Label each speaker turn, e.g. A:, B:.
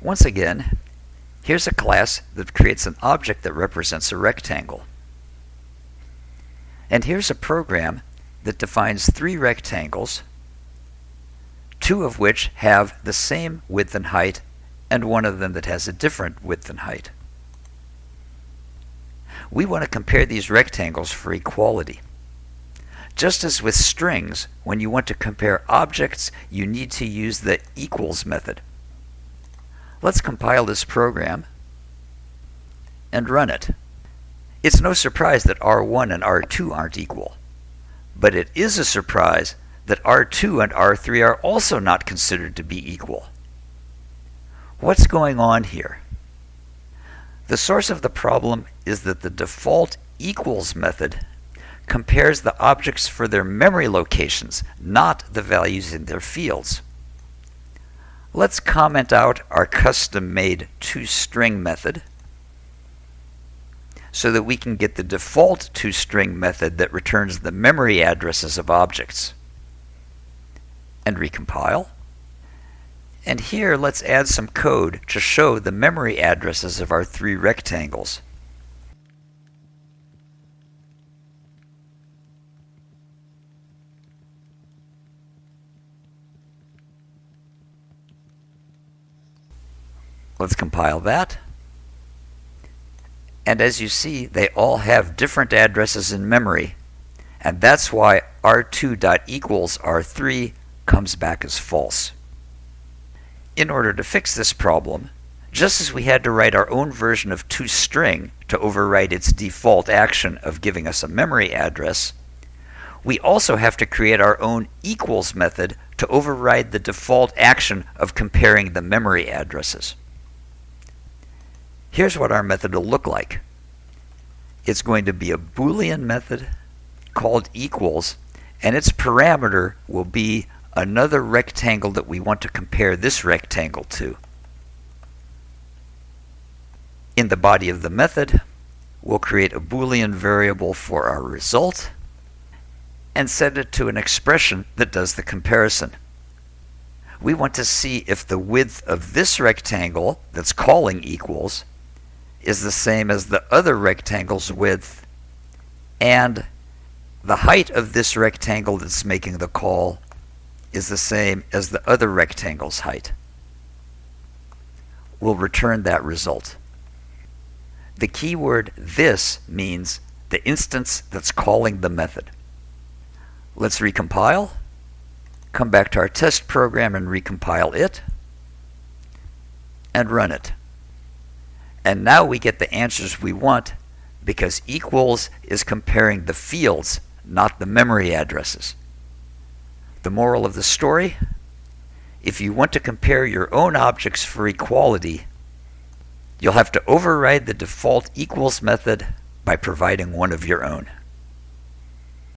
A: Once again, here's a class that creates an object that represents a rectangle. And here's a program that defines three rectangles, two of which have the same width and height, and one of them that has a different width and height. We want to compare these rectangles for equality. Just as with strings, when you want to compare objects, you need to use the equals method. Let's compile this program and run it. It's no surprise that R1 and R2 aren't equal, but it is a surprise that R2 and R3 are also not considered to be equal. What's going on here? The source of the problem is that the default equals method compares the objects for their memory locations, not the values in their fields. Let's comment out our custom-made toString method so that we can get the default toString method that returns the memory addresses of objects. And recompile. And here let's add some code to show the memory addresses of our three rectangles. Let's compile that. And as you see, they all have different addresses in memory. And that's why r2.equals r3 comes back as false. In order to fix this problem, just as we had to write our own version of toString to override its default action of giving us a memory address, we also have to create our own equals method to override the default action of comparing the memory addresses. Here's what our method will look like. It's going to be a Boolean method called equals, and its parameter will be another rectangle that we want to compare this rectangle to. In the body of the method, we'll create a Boolean variable for our result and set it to an expression that does the comparison. We want to see if the width of this rectangle that's calling equals is the same as the other rectangle's width and the height of this rectangle that's making the call is the same as the other rectangle's height. We'll return that result. The keyword this means the instance that's calling the method. Let's recompile. Come back to our test program and recompile it. And run it. And now we get the answers we want because equals is comparing the fields, not the memory addresses. The moral of the story? If you want to compare your own objects for equality, you'll have to override the default equals method by providing one of your own.